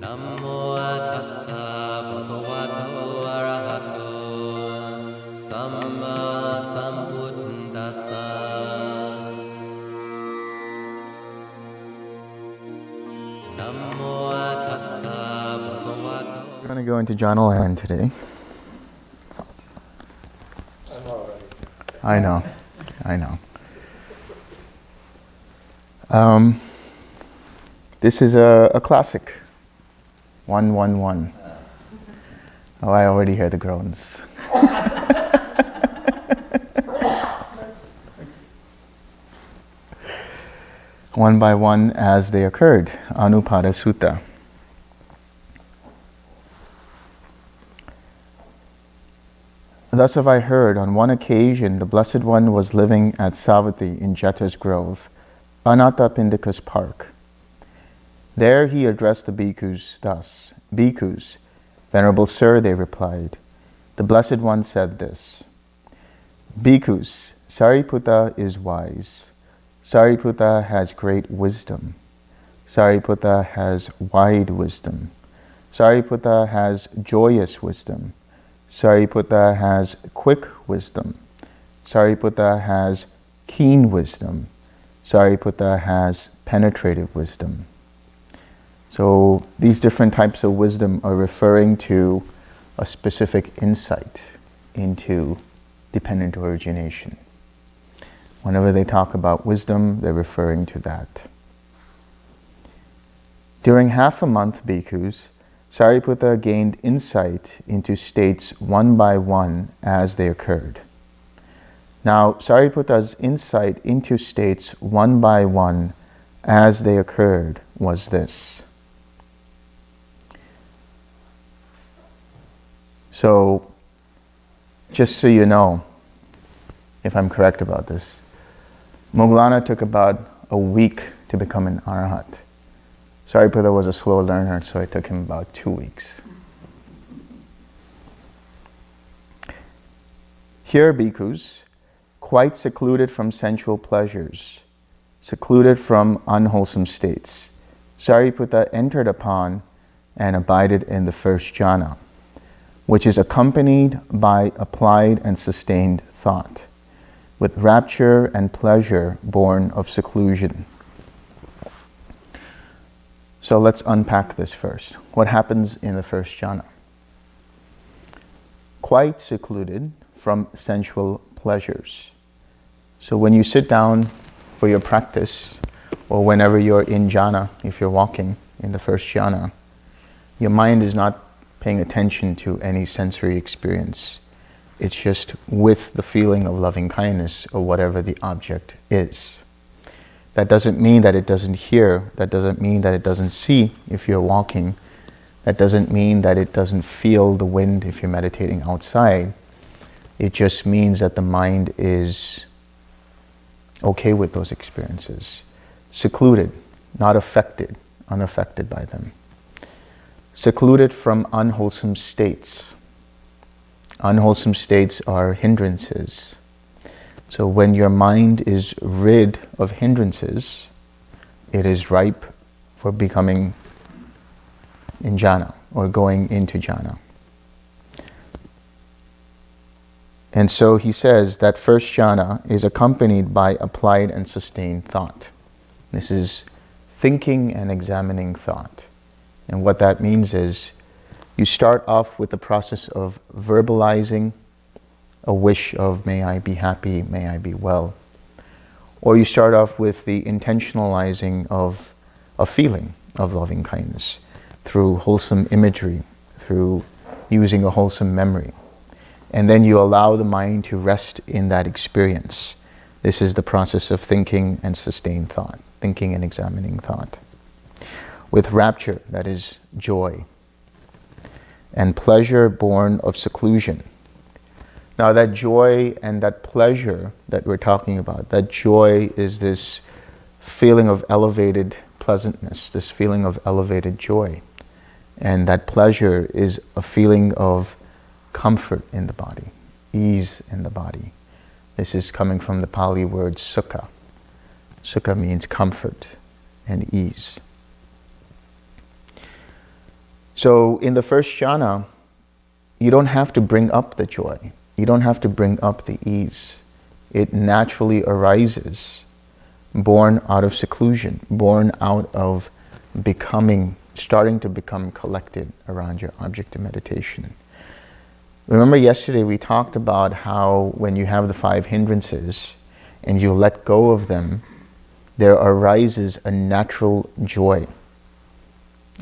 Namo tassa bhagavato arahato samma sambuddhassa. Namo tassa bhagavato. We're going to go into jhana land today. I know, I know. Um, this is a, a classic. 111. Oh, I already hear the groans. one by one as they occurred. Anupada Sutta. Thus have I heard, on one occasion the Blessed One was living at Savatthi in Jeta's Grove, Anathapindika's park. There he addressed the bhikkhus thus, Bhikkhus, Venerable Sir, they replied, the Blessed One said this, Bhikkhus, Sariputta is wise. Sariputta has great wisdom. Sariputta has wide wisdom. Sariputta has joyous wisdom. Sariputta has quick wisdom. Sariputta has keen wisdom. Sariputta has penetrative wisdom. So these different types of wisdom are referring to a specific insight into dependent origination. Whenever they talk about wisdom, they're referring to that. During half a month, bhikkhus, Sariputta gained insight into states one by one as they occurred. Now, Sariputta's insight into states one by one as they occurred was this. So, just so you know, if I'm correct about this, Moggallana took about a week to become an arhat. Sariputta was a slow learner, so it took him about two weeks. Here, bhikkhus, quite secluded from sensual pleasures, secluded from unwholesome states, Sariputta entered upon and abided in the first jhana, which is accompanied by applied and sustained thought, with rapture and pleasure born of seclusion. So let's unpack this first. What happens in the first jhana? Quite secluded from sensual pleasures. So when you sit down for your practice, or whenever you're in jhana, if you're walking in the first jhana, your mind is not paying attention to any sensory experience. It's just with the feeling of loving kindness or whatever the object is. That doesn't mean that it doesn't hear. That doesn't mean that it doesn't see if you're walking. That doesn't mean that it doesn't feel the wind if you're meditating outside. It just means that the mind is okay with those experiences. Secluded, not affected, unaffected by them. Secluded from unwholesome states. Unwholesome states are hindrances. So when your mind is rid of hindrances, it is ripe for becoming in jhana or going into jhana. And so he says that first jhana is accompanied by applied and sustained thought. This is thinking and examining thought. And what that means is you start off with the process of verbalizing a wish of may I be happy, may I be well. Or you start off with the intentionalizing of a feeling of loving kindness through wholesome imagery, through using a wholesome memory. And then you allow the mind to rest in that experience. This is the process of thinking and sustained thought, thinking and examining thought. With rapture, that is joy, and pleasure born of seclusion. Now that joy and that pleasure that we're talking about, that joy is this feeling of elevated pleasantness, this feeling of elevated joy. And that pleasure is a feeling of comfort in the body, ease in the body. This is coming from the Pali word sukha. Sukha means comfort and ease. So in the first jhana, you don't have to bring up the joy. You don't have to bring up the ease. It naturally arises, born out of seclusion, born out of becoming, starting to become collected around your object of meditation. Remember yesterday we talked about how when you have the five hindrances and you let go of them, there arises a natural joy,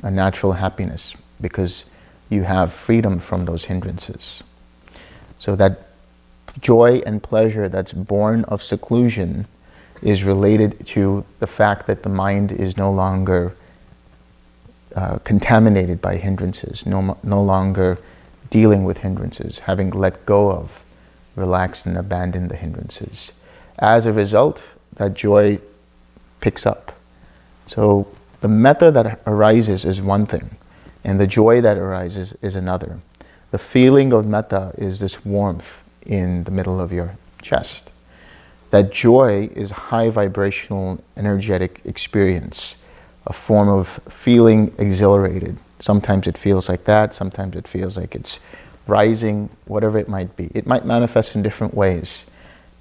a natural happiness, because you have freedom from those hindrances. So that joy and pleasure that's born of seclusion is related to the fact that the mind is no longer uh, contaminated by hindrances, no, no longer dealing with hindrances, having let go of, relaxed and abandoned the hindrances. As a result, that joy picks up. So the metta that arises is one thing, and the joy that arises is another. The feeling of metta is this warmth in the middle of your chest. That joy is high vibrational, energetic experience, a form of feeling exhilarated. Sometimes it feels like that, sometimes it feels like it's rising, whatever it might be. It might manifest in different ways.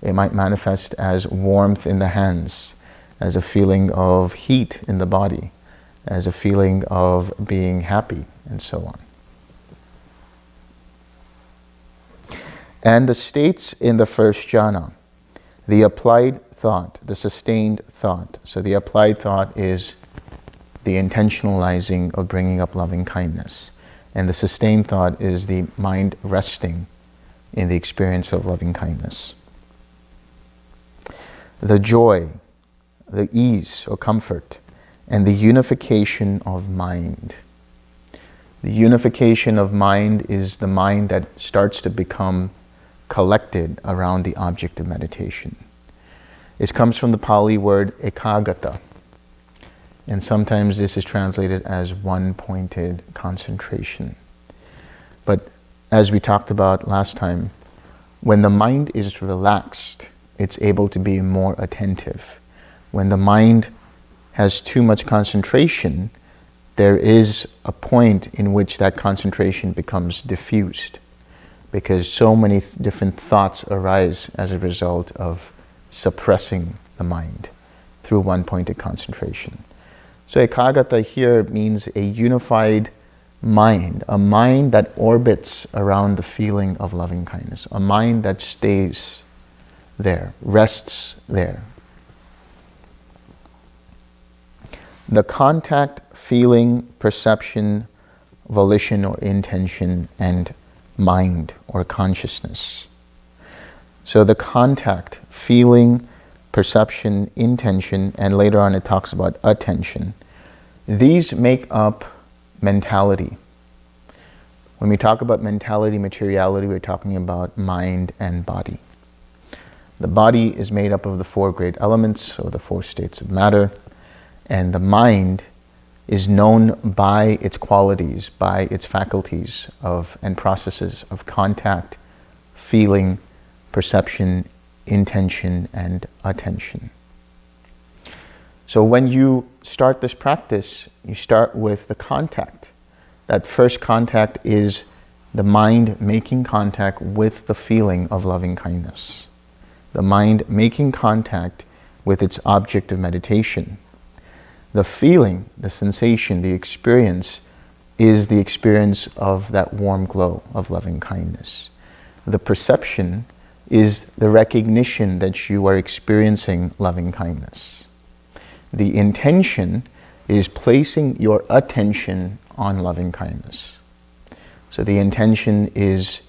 It might manifest as warmth in the hands, as a feeling of heat in the body, as a feeling of being happy, and so on. And the states in the first jhana, the applied thought, the sustained thought. So the applied thought is the intentionalizing of bringing up loving kindness. And the sustained thought is the mind resting in the experience of loving kindness. The joy, the ease or comfort, and the unification of mind. The unification of mind is the mind that starts to become collected around the object of meditation. It comes from the Pali word ekaggata, and sometimes this is translated as one-pointed concentration. But as we talked about last time, when the mind is relaxed, it's able to be more attentive. When the mind has too much concentration, there is a point in which that concentration becomes diffused because so many th different thoughts arise as a result of suppressing the mind through one-pointed concentration. So ekaggata here means a unified mind, a mind that orbits around the feeling of loving kindness, a mind that stays there, rests there. The contact, feeling, perception, volition or intention, and mind or consciousness. So the contact, feeling, perception, intention, and later on it talks about attention. These make up mentality. When we talk about mentality, materiality, we're talking about mind and body. The body is made up of the four great elements, or the four states of matter, and the mind is known by its qualities, by its faculties of and processes of contact, feeling, perception, intention, and attention. So when you start this practice, you start with the contact. That first contact is the mind making contact with the feeling of loving kindness. The mind making contact with its object of meditation, the feeling, the sensation, the experience is the experience of that warm glow of loving kindness. The perception is the recognition that you are experiencing loving kindness. The intention is placing your attention on loving kindness. So the intention is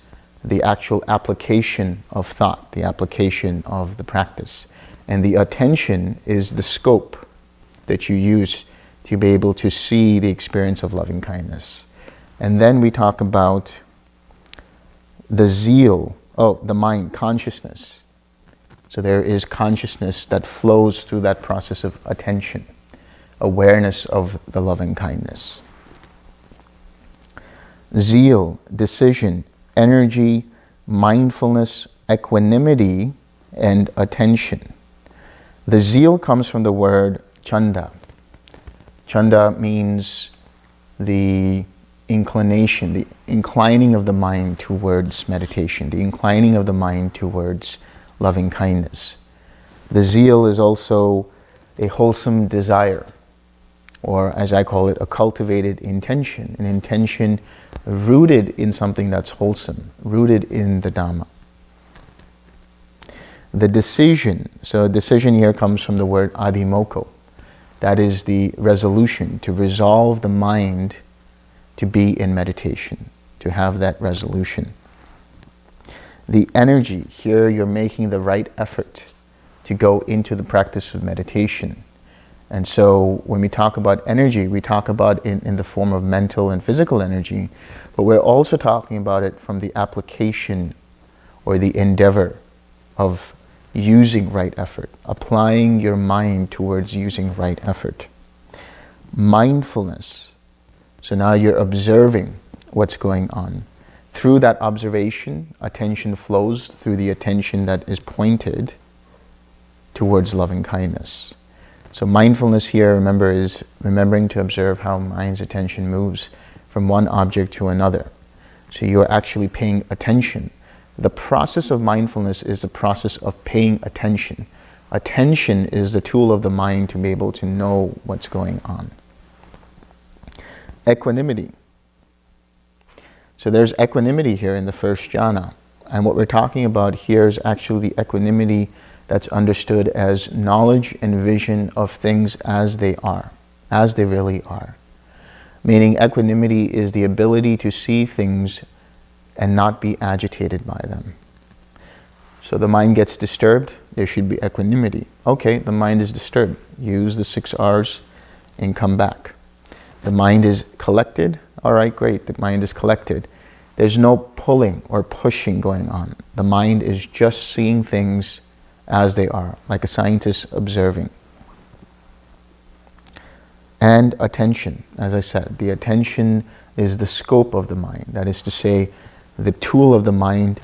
the actual application of thought, the application of the practice. And the attention is the scope that you use to be able to see the experience of loving kindness. And then we talk about the zeal, oh, the mind, consciousness. So there is consciousness that flows through that process of attention, awareness of the loving kindness. Zeal, decision, energy, mindfulness, equanimity, and attention. The zeal comes from the word chanda. Chanda means the inclination, the inclining of the mind towards meditation, the inclining of the mind towards loving kindness. The zeal is also a wholesome desire, or as I call it, a cultivated intention, an intention rooted in something that's wholesome, rooted in the Dhamma. The decision, so decision here comes from the word adhimokkha. That is the resolution to resolve the mind to be in meditation, to have that resolution. The energy, here you're making the right effort to go into the practice of meditation. And so when we talk about energy, we talk about it in, in the form of mental and physical energy, but we're also talking about it from the application or the endeavor of using right effort, applying your mind towards using right effort. Mindfulness. So now you're observing what's going on. Through that observation, attention flows through the attention that is pointed towards loving kindness. So mindfulness here, remember, is remembering to observe how mind's attention moves from one object to another. So you're actually paying attention the process of mindfulness is the process of paying attention. Attention is the tool of the mind to be able to know what's going on. Equanimity. So there's equanimity here in the first jhana. And what we're talking about here is actually the equanimity that's understood as knowledge and vision of things as they are, as they really are. Meaning equanimity is the ability to see things and not be agitated by them. So the mind gets disturbed, there should be equanimity. Okay, the mind is disturbed. Use the six R's and come back. The mind is collected. All right, great, the mind is collected. There's no pulling or pushing going on. The mind is just seeing things as they are, like a scientist observing. And attention, as I said, the attention is the scope of the mind. That is to say, the tool of the mind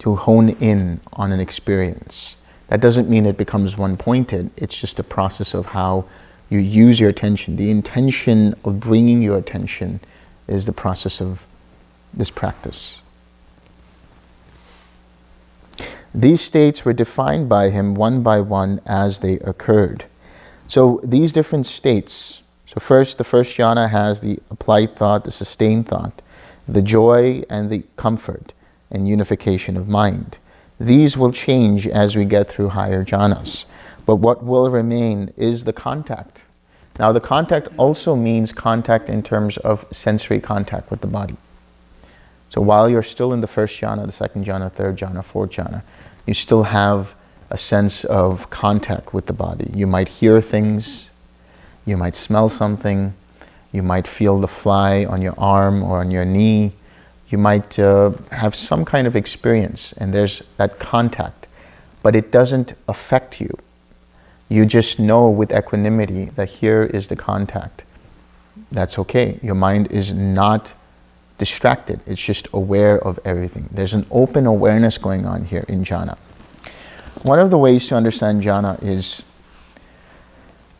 to hone in on an experience. That doesn't mean it becomes one-pointed. It's just a process of how you use your attention. The intention of bringing your attention is the process of this practice. These states were defined by him one by one as they occurred. So these different states, so first, the first jhana has the applied thought, the sustained thought the joy and the comfort and unification of mind. These will change as we get through higher jhanas. But what will remain is the contact. Now the contact also means contact in terms of sensory contact with the body. So while you're still in the first jhana, the second jhana, third jhana, fourth jhana, you still have a sense of contact with the body. You might hear things, you might smell something, you might feel the fly on your arm or on your knee. You might uh, have some kind of experience and there's that contact, but it doesn't affect you. You just know with equanimity that here is the contact. That's okay. Your mind is not distracted. It's just aware of everything. There's an open awareness going on here in jhana. One of the ways to understand jhana is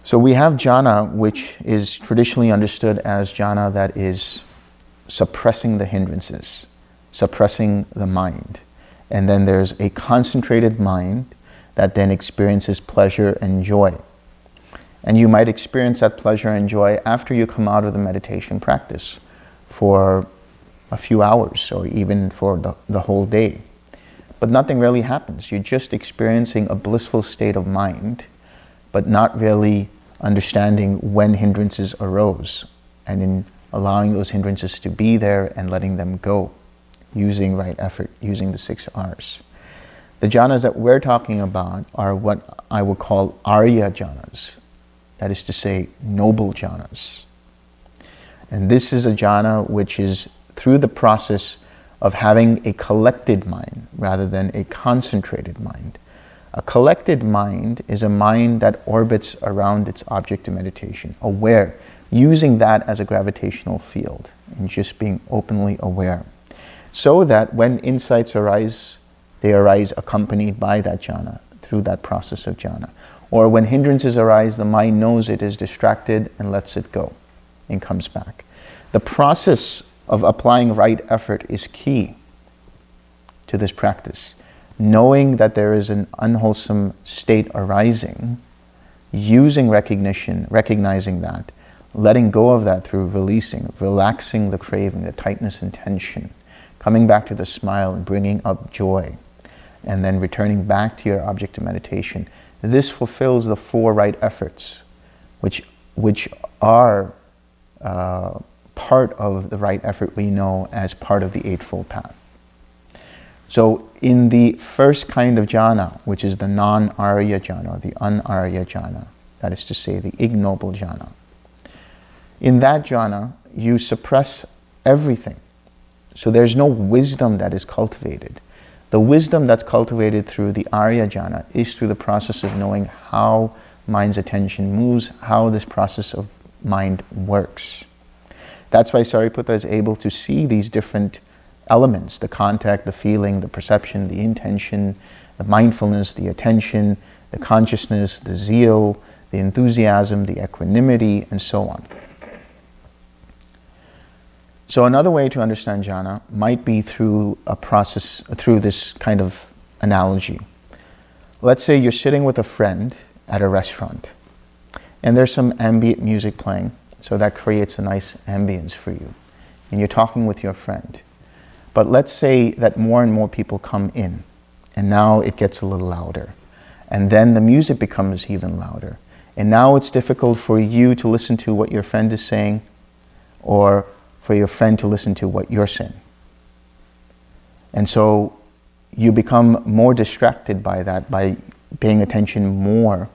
so we have jhana, which is traditionally understood as jhana that is suppressing the hindrances, suppressing the mind. And then there's a concentrated mind that then experiences pleasure and joy. And you might experience that pleasure and joy after you come out of the meditation practice for a few hours or even for the, the whole day. But nothing really happens. You're just experiencing a blissful state of mind, but not really understanding when hindrances arose and in allowing those hindrances to be there and letting them go using right effort, using the six R's. The jhanas that we're talking about are what I would call Arya jhanas, that is to say, noble jhanas. And this is a jhana which is through the process of having a collected mind rather than a concentrated mind. A collected mind is a mind that orbits around its object of meditation, aware, using that as a gravitational field and just being openly aware. So that when insights arise, they arise accompanied by that jhana, through that process of jhana. Or when hindrances arise, the mind knows it is distracted and lets it go and comes back. The process of applying right effort is key to this practice. Knowing that there is an unwholesome state arising, using recognition, recognizing that, letting go of that through releasing, relaxing the craving, the tightness and tension, coming back to the smile and bringing up joy, and then returning back to your object of meditation. This fulfills the four right efforts, which, which are uh, part of the right effort we know as part of the Eightfold Path. So in the first kind of jhana, which is the non-arya jhana, the un-arya jhana, that is to say the ignoble jhana, in that jhana, you suppress everything. So there's no wisdom that is cultivated. The wisdom that's cultivated through the Arya jhana is through the process of knowing how mind's attention moves, how this process of mind works. That's why Sariputta is able to see these different elements, the contact, the feeling, the perception, the intention, the mindfulness, the attention, the consciousness, the zeal, the enthusiasm, the equanimity, and so on. So another way to understand jhana might be through a process, through this kind of analogy. Let's say you're sitting with a friend at a restaurant and there's some ambient music playing, so that creates a nice ambience for you. And you're talking with your friend. But let's say that more and more people come in and now it gets a little louder. And then the music becomes even louder. And now it's difficult for you to listen to what your friend is saying or for your friend to listen to what you're saying. And so you become more distracted by that, by paying attention more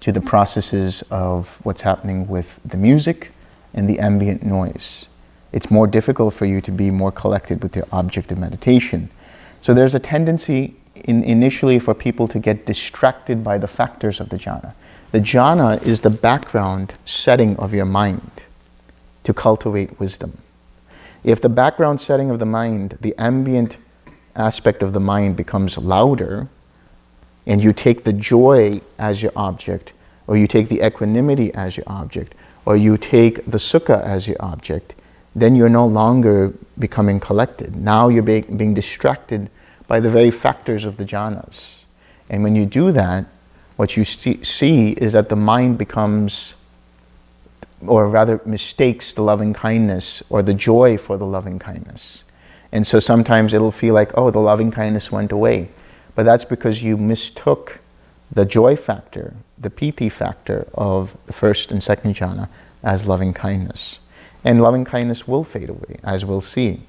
to the processes of what's happening with the music and the ambient noise. It's more difficult for you to be more collected with your object of meditation. So there's a tendency in initially for people to get distracted by the factors of the jhana. The jhana is the background setting of your mind to cultivate wisdom. If the background setting of the mind, the ambient aspect of the mind becomes louder, and you take the joy as your object, or you take the equanimity as your object, or you take the sukha as your object, then you're no longer becoming collected. Now you're be being distracted by the very factors of the jhanas. And when you do that, what you see is that the mind becomes or rather mistakes the loving kindness or the joy for the loving kindness. And so sometimes it'll feel like, oh, the loving kindness went away. But that's because you mistook the joy factor, the piti factor of the first and second jhana as loving kindness. And loving kindness will fade away, as we'll see.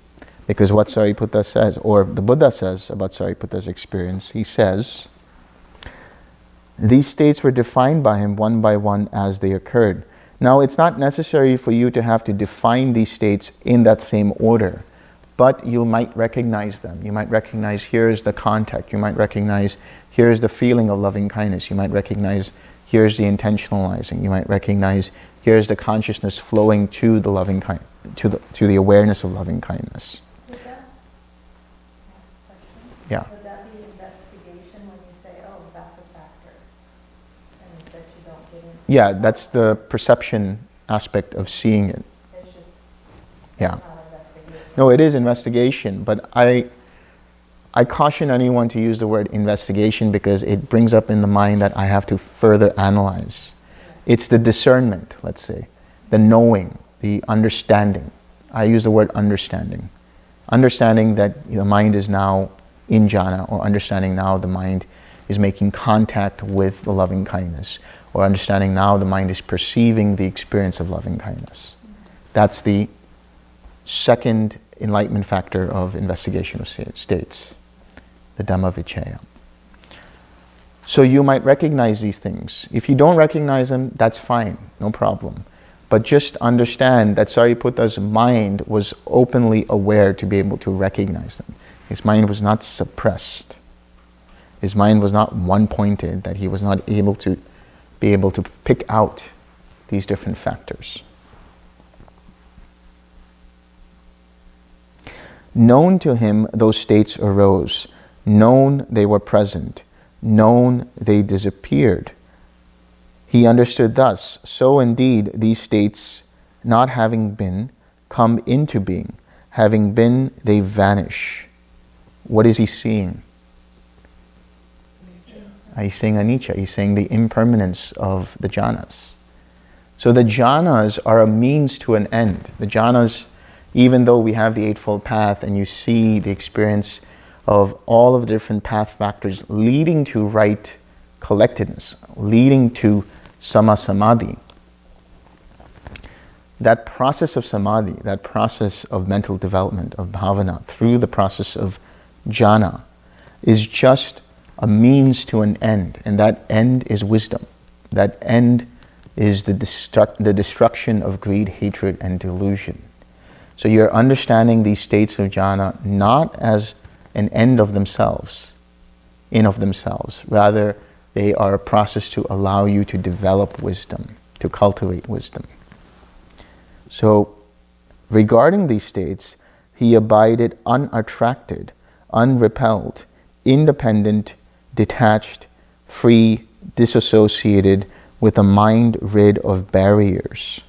Because what Sariputta says, or the Buddha says about Sariputta's experience, he says, these states were defined by him one by one as they occurred. Now, it's not necessary for you to have to define these states in that same order, but you might recognize them. You might recognize here's the contact. You might recognize here's the feeling of loving kindness. You might recognize here's the intentionalizing. You might recognize here's the consciousness flowing to the loving kind, to the to the awareness of loving kindness. Yeah. yeah, that's the perception aspect of seeing it. Just, yeah. No, it is investigation, but I, I caution anyone to use the word investigation because it brings up in the mind that I have to further analyze. It's the discernment, let's say, the knowing, the understanding. I use the word understanding. Understanding that the mind is now in jhana, or understanding now the mind is making contact with the loving kindness, or understanding now the mind is perceiving the experience of loving kindness. That's the second enlightenment factor of investigation of states, the Dhamma Vichaya. So you might recognize these things. If you don't recognize them, that's fine, no problem. But just understand that Sariputta's mind was openly aware to be able to recognize them. His mind was not suppressed. His mind was not one-pointed, that he was not able to be able to pick out these different factors. Known to him, those states arose. Known they were present. Known they disappeared. He understood thus, so indeed these states, not having been, come into being. having been, they vanish. What is he seeing? He's saying anicca. He's saying the impermanence of the jhanas. So the jhanas are a means to an end. The jhanas, even though we have the Eightfold Path and you see the experience of all of the different path factors leading to right collectedness, leading to samma samadhi, that process of samadhi, that process of mental development, of bhavana, through the process of jhana, is just a means to an end, and that end is wisdom. That end is the, destruct, the destruction of greed, hatred, and delusion. So you're understanding these states of jhana not as an end of themselves, in of themselves. Rather, they are a process to allow you to develop wisdom, to cultivate wisdom. So, regarding these states, he abided unattracted, unrepelled, independent, detached, free, disassociated, with a mind rid of barriers.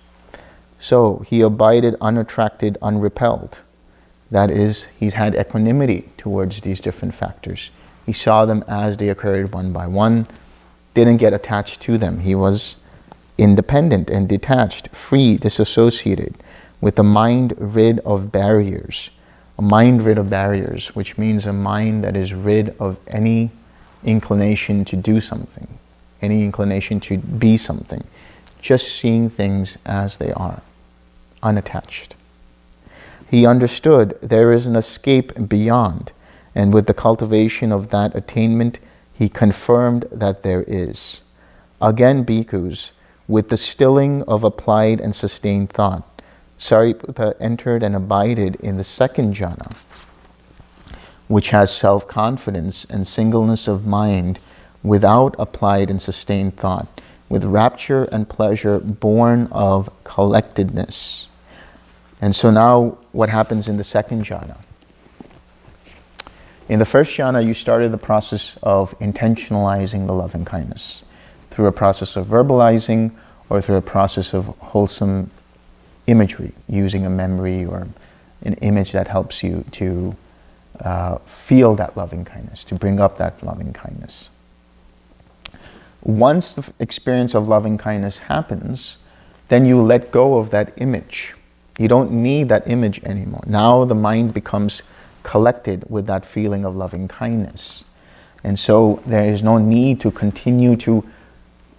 So he abided unattracted, unrepelled. That is, he's had equanimity towards these different factors. He saw them as they occurred one by one, didn't get attached to them. He was independent and detached, free, disassociated, with a mind rid of barriers. A mind rid of barriers, which means a mind that is rid of any inclination to do something, any inclination to be something, just seeing things as they are, unattached. He understood there is an escape beyond, and with the cultivation of that attainment, he confirmed that there is. Again, bhikkhus, with the stilling of applied and sustained thought, Sariputta entered and abided in the second jhana, which has self confidence and singleness of mind without applied and sustained thought, with rapture and pleasure born of collectedness. And so now, what happens in the second jhana? In the first jhana, you started the process of intentionalizing the loving kindness through a process of verbalizing or through a process of wholesome imagery, using a memory or an image that helps you to uh, feel that loving kindness, to bring up that loving kindness. Once the experience of loving kindness happens, then you let go of that image. You don't need that image anymore. Now the mind becomes collected with that feeling of loving kindness. And so there is no need to continue to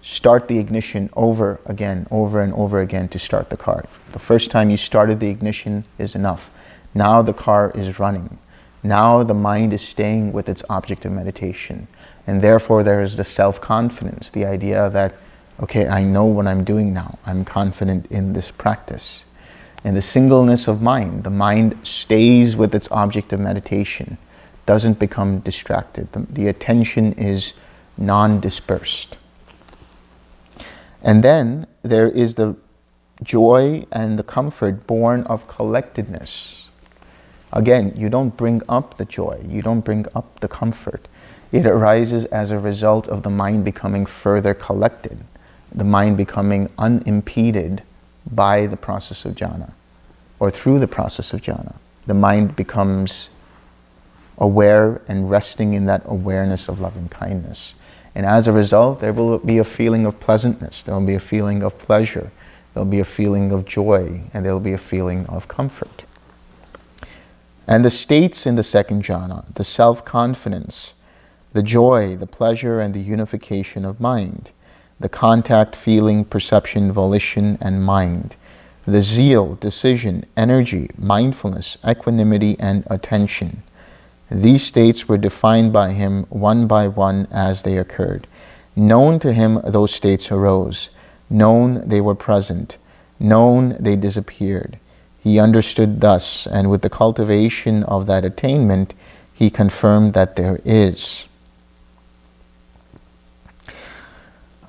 start the ignition over again, over and over again to start the car. The first time you started the ignition is enough. Now the car is running. Now the mind is staying with its object of meditation. And therefore there is the self-confidence, the idea that, okay, I know what I'm doing now. I'm confident in this practice. And the singleness of mind, the mind stays with its object of meditation, doesn't become distracted. The, the attention is non-dispersed. And then there is the joy and the comfort born of collectedness. Again, you don't bring up the joy, you don't bring up the comfort. It arises as a result of the mind becoming further collected, the mind becoming unimpeded by the process of jhana, or through the process of jhana. The mind becomes aware and resting in that awareness of loving kindness. And as a result, there will be a feeling of pleasantness, there will be a feeling of pleasure, there will be a feeling of joy, and there will be a feeling of comfort. And the states in the second jhana, the self-confidence, the joy, the pleasure, and the unification of mind, the contact, feeling, perception, volition, and mind, the zeal, decision, energy, mindfulness, equanimity, and attention, these states were defined by him one by one as they occurred. Known to him those states arose. Known they were present. Known they disappeared. He understood thus, and with the cultivation of that attainment, he confirmed that there is.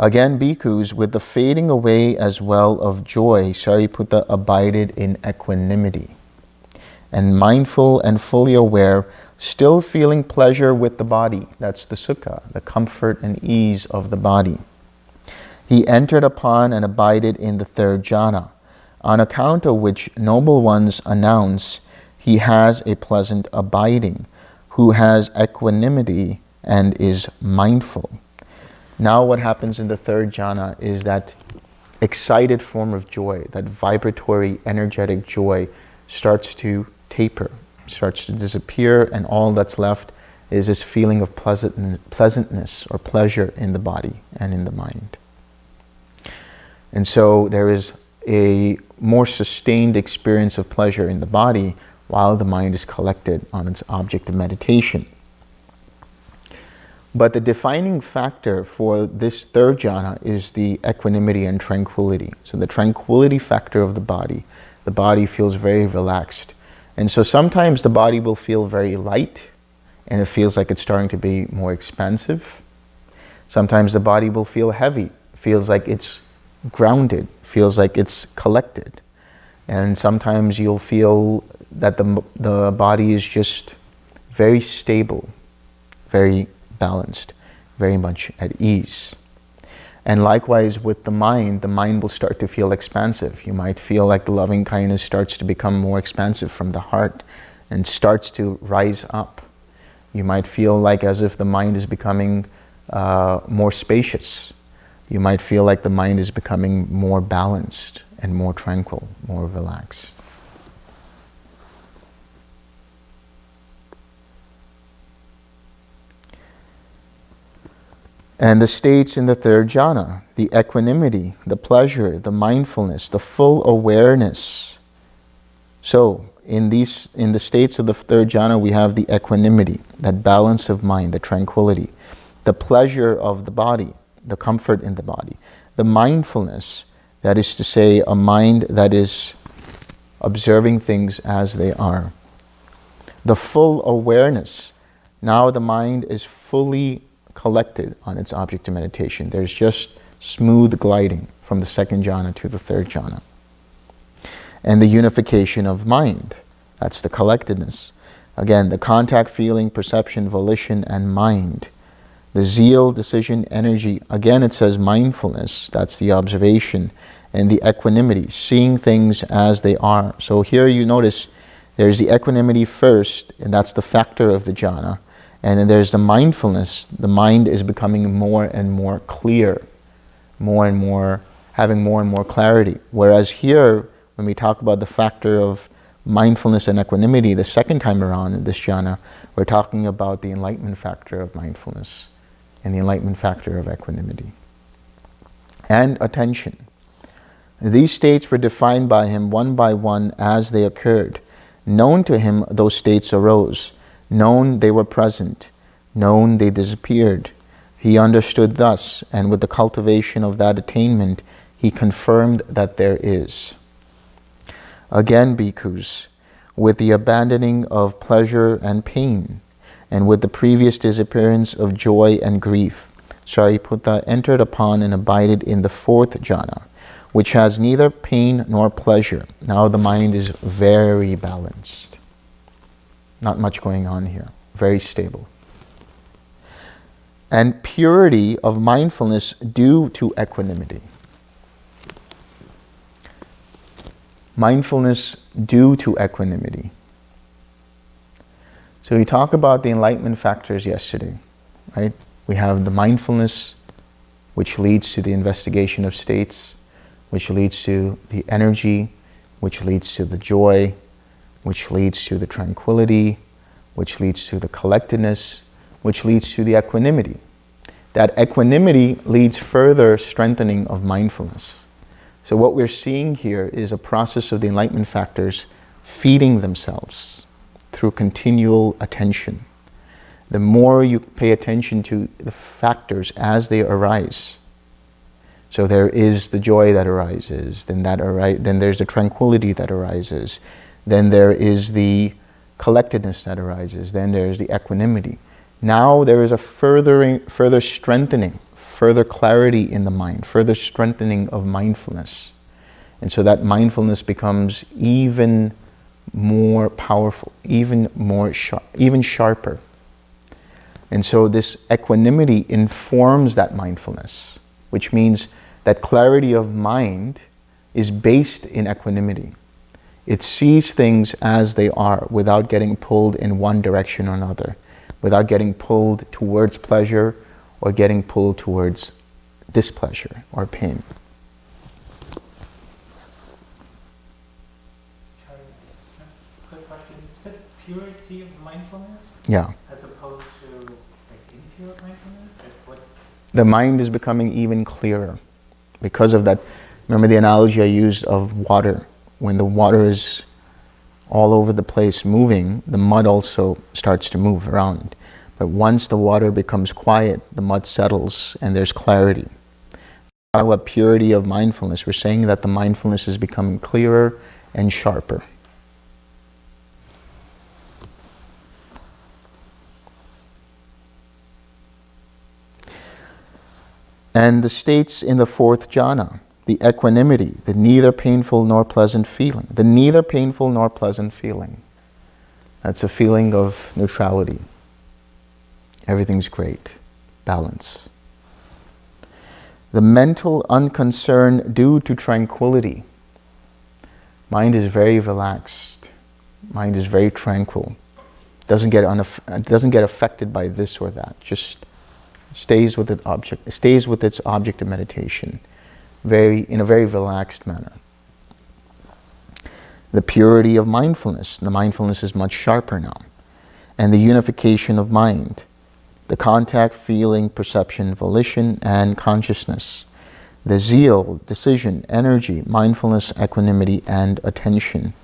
Again, bhikkhus, with the fading away as well of joy, Sariputta abided in equanimity. And mindful and fully aware still feeling pleasure with the body. That's the sukha, the comfort and ease of the body. He entered upon and abided in the third jhana, on account of which noble ones announce, he has a pleasant abiding, who has equanimity and is mindful. Now what happens in the third jhana is that excited form of joy, that vibratory, energetic joy starts to taper, starts to disappear, and all that's left is this feeling of pleasantness or pleasure in the body and in the mind. And so there is a more sustained experience of pleasure in the body while the mind is collected on its object of meditation. But the defining factor for this third jhana is the equanimity and tranquility. So the tranquility factor of the body, the body feels very relaxed. And so sometimes the body will feel very light and it feels like it's starting to be more expansive. Sometimes the body will feel heavy, feels like it's grounded, feels like it's collected. And sometimes you'll feel that the, the body is just very stable, very balanced, very much at ease. And likewise with the mind, the mind will start to feel expansive. You might feel like the loving kindness starts to become more expansive from the heart and starts to rise up. You might feel like as if the mind is becoming uh, more spacious. You might feel like the mind is becoming more balanced and more tranquil, more relaxed. And the states in the third jhana, the equanimity, the pleasure, the mindfulness, the full awareness. So in these in the states of the third jhana we have the equanimity, that balance of mind, the tranquility, the pleasure of the body, the comfort in the body, the mindfulness, that is to say a mind that is observing things as they are. The full awareness, now the mind is fully collected on its object of meditation. There's just smooth gliding from the second jhana to the third jhana. And the unification of mind, that's the collectedness. Again, the contact, feeling, perception, volition, and mind. The zeal, decision, energy. Again, it says mindfulness, that's the observation, and the equanimity, seeing things as they are. So here you notice there's the equanimity first, and that's the factor of the jhana. And then there's the mindfulness. The mind is becoming more and more clear, more and more, having more and more clarity. Whereas here, when we talk about the factor of mindfulness and equanimity, the second time around in this jhana, we're talking about the enlightenment factor of mindfulness and the enlightenment factor of equanimity. And attention. These states were defined by him one by one as they occurred. Known to him, those states arose known they were present, known they disappeared. He understood thus, and with the cultivation of that attainment, he confirmed that there is. Again, bhikkhus, with the abandoning of pleasure and pain, and with the previous disappearance of joy and grief, Sariputta entered upon and abided in the fourth jhana, which has neither pain nor pleasure. Now the mind is very balanced. Not much going on here. Very stable. And purity of mindfulness due to equanimity. Mindfulness due to equanimity. So we talked about the enlightenment factors yesterday, right? We have the mindfulness, which leads to the investigation of states, which leads to the energy, which leads to the joy, which leads to the tranquility, which leads to the collectedness, which leads to the equanimity. That equanimity leads further strengthening of mindfulness. So what we're seeing here is a process of the enlightenment factors feeding themselves through continual attention. The more you pay attention to the factors as they arise, so there is the joy that arises, then that ari- then there's the tranquility that arises, then there is the collectedness that arises. Then there's the equanimity. Now there is a furthering, further strengthening, further clarity in the mind, further strengthening of mindfulness. And so that mindfulness becomes even more powerful, even more sharp, even sharper. And so this equanimity informs that mindfulness, which means that clarity of mind is based in equanimity It sees things as they are without getting pulled in one direction or another, without getting pulled towards pleasure or getting pulled towards displeasure or pain. Charlie, Quick question. You said purity of mindfulness Yeah. as opposed to like impure mindfulness? Like what? The mind is becoming even clearer because of that. Remember the analogy I used of water. When the water is all over the place moving, the mud also starts to move around. But once the water becomes quiet, the mud settles and there's clarity. What purity of mindfulness? We're saying that the mindfulness is becoming clearer and sharper. And the states in the fourth jhana, the equanimity, the neither painful nor pleasant feeling, the neither painful nor pleasant feeling. That's a feeling of neutrality. Everything's great, balance. The mental unconcern due to tranquility. Mind is very relaxed. Mind is very tranquil. Doesn't get, doesn't get affected by this or that. Just stays with object, stays with its object of meditation, very in a very relaxed manner. The purity of mindfulness. The mindfulness is much sharper now, and the unification of mind, the contact, feeling, perception, volition, and consciousness. The zeal, decision, energy, mindfulness, equanimity, and attention.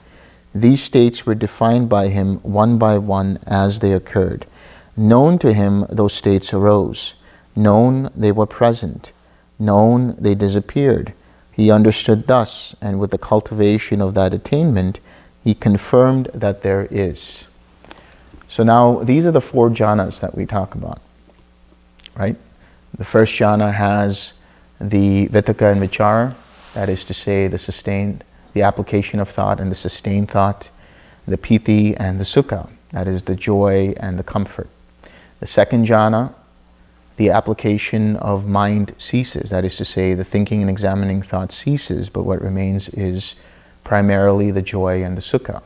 These states were defined by him one by one as they occurred. Known to him, those states arose. Known, they were present. Known, they disappeared. He understood thus, and with the cultivation of that attainment, he confirmed that there is. So now, these are the four jhanas that we talk about, right? The first jhana has the vitakka and vichara, that is to say, the sustained, the application of thought and the sustained thought, the piti and the sukha, that is the joy and the comfort. The second jhana, the application of mind ceases, that is to say, the thinking and examining thought ceases, but what remains is primarily the joy and the sukha,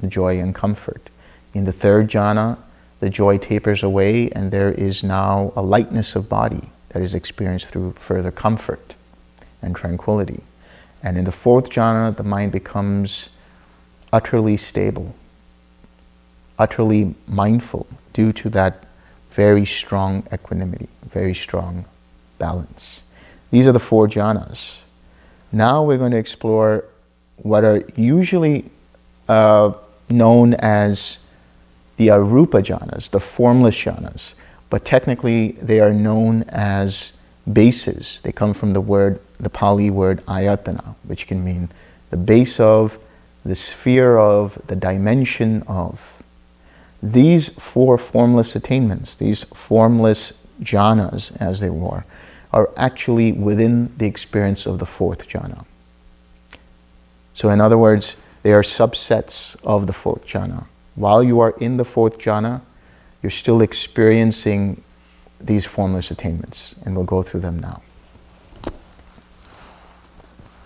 the joy and comfort. In the third jhana, the joy tapers away and there is now a lightness of body that is experienced through further comfort and tranquility. And in the fourth jhana, the mind becomes utterly stable, utterly mindful due to that very strong equanimity, very strong balance. These are the four jhanas. Now we're going to explore what are usually uh, known as the arupa jhanas, the formless jhanas, but technically they are known as bases. They come from the word, the Pali word ayatana, which can mean the base of, the sphere of, the dimension of. These four formless attainments, these formless jhanas, as they were, are actually within the experience of the fourth jhana. So, in other words, they are subsets of the fourth jhana. While you are in the fourth jhana, you're still experiencing these formless attainments, and we'll go through them now.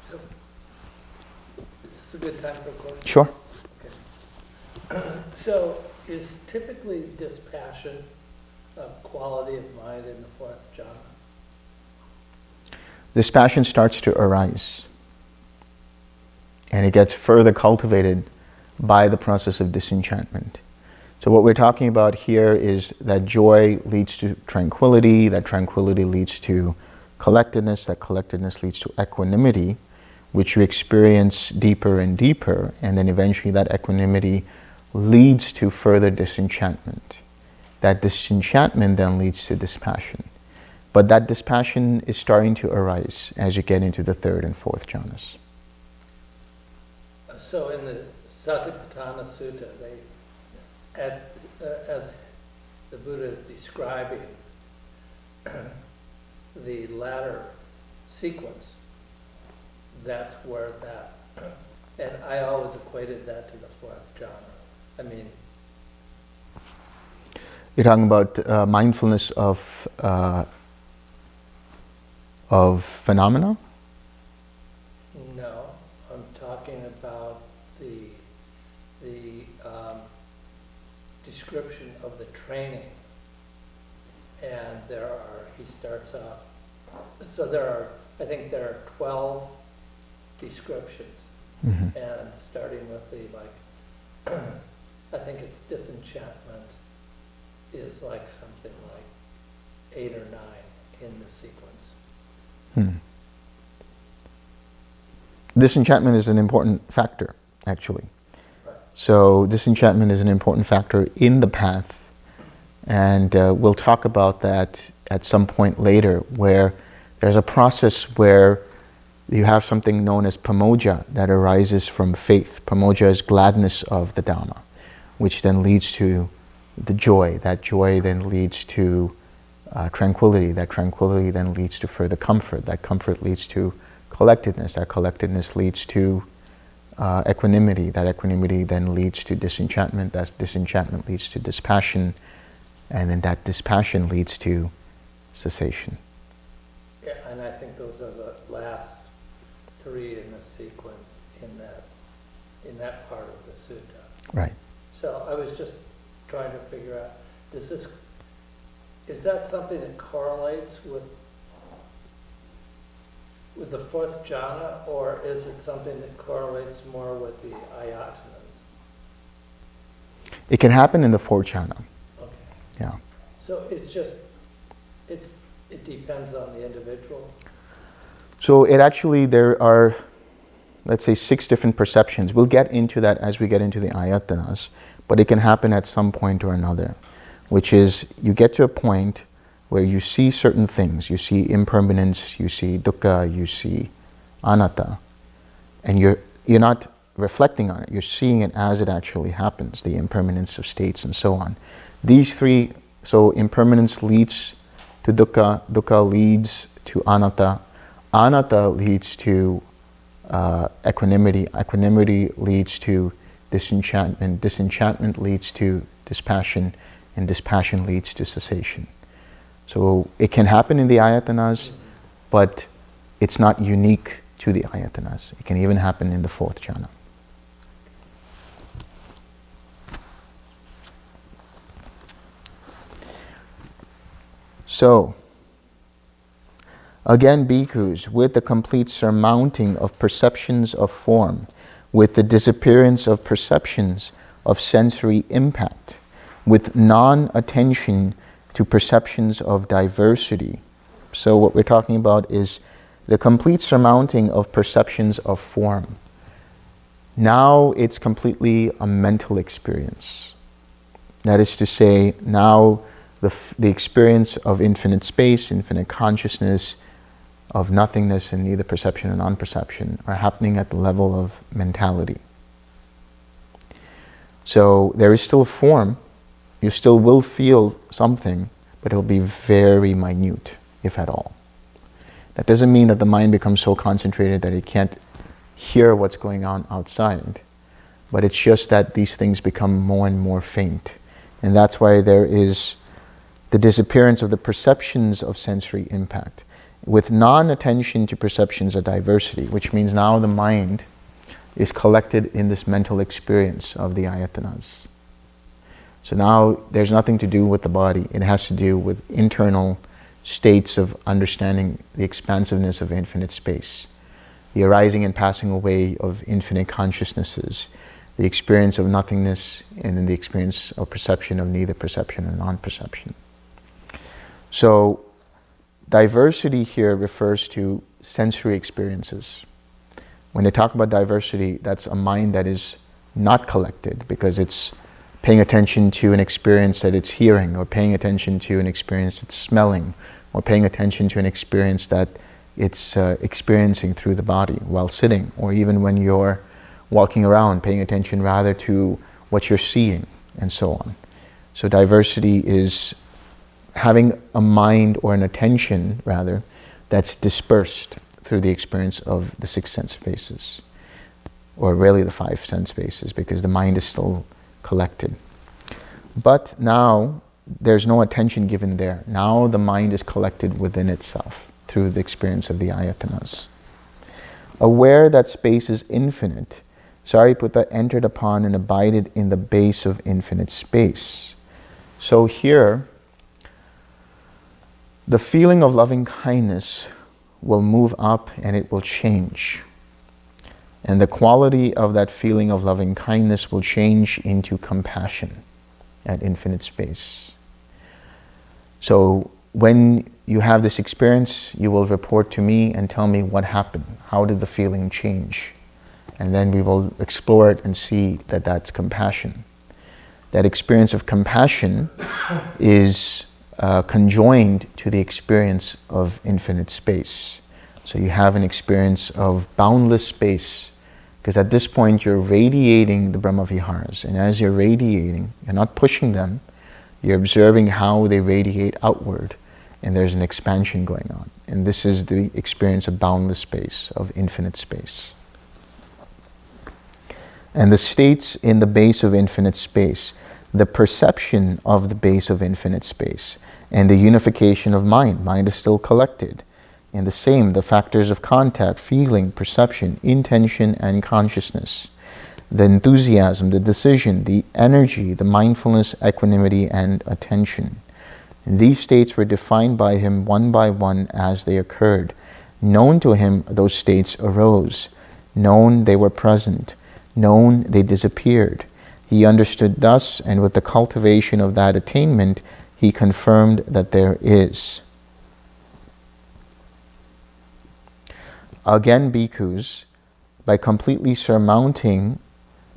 So, is this a good time for a question? Sure. So, is typically dispassion a quality of mind in the fourth jhana? Dispassion starts to arise, and it gets further cultivated by the process of disenchantment. So, what we're talking about here is that joy leads to tranquility, that tranquility leads to collectedness, that collectedness leads to equanimity, which you experience deeper and deeper, and then eventually that equanimity leads to further disenchantment. That disenchantment then leads to dispassion. But that dispassion is starting to arise as you get into the third and fourth jhanas. So, in the Satipatthana Sutta, they, at, uh, as the Buddha is describing the latter sequence, that's where that, and I always equated that to the fourth jhana. I mean, You're talking about uh, mindfulness of uh, of phenomena. no, I'm talking about the, the, um, description of the training. And there are, he starts off, so there are, I think there are twelve descriptions. Mhm. And starting with the, like, I think it's disenchantment is like something like eight or nine in the sequence. Hmm. Disenchantment is an important factor, actually. Right. So disenchantment is an important factor in the path, and uh, we'll talk about that at some point later, where there's a process where you have something known as pamojja that arises from faith. Pamojja is gladness of the Dhamma, which then leads to the joy. That joy then leads to uh, tranquility. That tranquility then leads to further comfort. That comfort leads to collectedness. That collectedness leads to uh, equanimity. That equanimity then leads to disenchantment. That disenchantment leads to dispassion. And then that dispassion leads to cessation. Yeah, and I think those are the last three in the sequence in that, in that part of the sutta. Right. So I was just trying to figure out, does this, is that something that correlates with, with the fourth jhana, or is it something that correlates more with the ayatanas? It can happen in the fourth jhana. Okay, Yeah. so it's just, it's, it depends on the individual? So it actually, there are, let's say, six different perceptions. We'll get into that as we get into the ayatanas, but it can happen at some point or another, which is you get to a point where you see certain things. You see impermanence, you see dukkha, you see anatta, and you're, you're not reflecting on it. You're seeing it as it actually happens, the impermanence of states and so on. These three, so impermanence leads to dukkha, dukkha leads to anatta, anatta leads to uh, equanimity, equanimity leads to disenchantment, disenchantment leads to dispassion, and dispassion leads to cessation. So it can happen in the ayatanas, but it's not unique to the ayatanas. It can even happen in the fourth jhana. So, again, bhikkhus, with the complete surmounting of perceptions of form, with the disappearance of perceptions of sensory impact, with non attention to perceptions of diversity. So, what we're talking about is the complete surmounting of perceptions of form. Now it's completely a mental experience. That is to say, now the, the experience of infinite space, infinite consciousness, of nothingness and neither perception and non-perception are happening at the level of mentality. So there is still a form, you still will feel something, but it'll be very minute, if at all. That doesn't mean that the mind becomes so concentrated that it can't hear what's going on outside, but it's just that these things become more and more faint. And that's why there is the disappearance of the perceptions of sensory impact with non-attention to perceptions of diversity, which means now the mind is collected in this mental experience of the ayatanas. So now there's nothing to do with the body. It has to do with internal states of understanding the expansiveness of infinite space, the arising and passing away of infinite consciousnesses, the experience of nothingness, and then the experience of perception of neither perception or non-perception. So diversity here refers to sensory experiences. When they talk about diversity, that's a mind that is not collected because it's paying attention to an experience that it's hearing, or paying attention to an experience it's smelling, or paying attention to an experience that it's uh, experiencing through the body while sitting, or even when you're walking around, paying attention rather to what you're seeing, and so on. So diversity is having a mind or an attention, rather, that's dispersed through the experience of the six sense spaces, or really the five sense spaces, because the mind is still collected. But now there's no attention given there. Now the mind is collected within itself through the experience of the ayatanas. Aware that space is infinite, Sariputta entered upon and abided in the base of infinite space. So here, the feeling of loving kindness will move up and it will change. And the quality of that feeling of loving kindness will change into compassion at infinite space. So when you have this experience, you will report to me and tell me what happened. How did the feeling change? And then we will explore it and see that that's compassion. That experience of compassion is uh, conjoined to the experience of infinite space. So you have an experience of boundless space because at this point you're radiating the Brahmaviharas and as you're radiating, you're not pushing them, you're observing how they radiate outward and there's an expansion going on. And this is the experience of boundless space, of infinite space. And the states in the base of infinite space, the perception of the base of infinite space, and the unification of mind. Mind is still collected. And the same, the factors of contact, feeling, perception, intention, and consciousness. The enthusiasm, the decision, the energy, the mindfulness, equanimity, and attention. These states were defined by him one by one as they occurred. Known to him, those states arose. Known, they were present. Known, they disappeared. He understood thus, and with the cultivation of that attainment, he confirmed that there is. Again, bhikkhus, by completely surmounting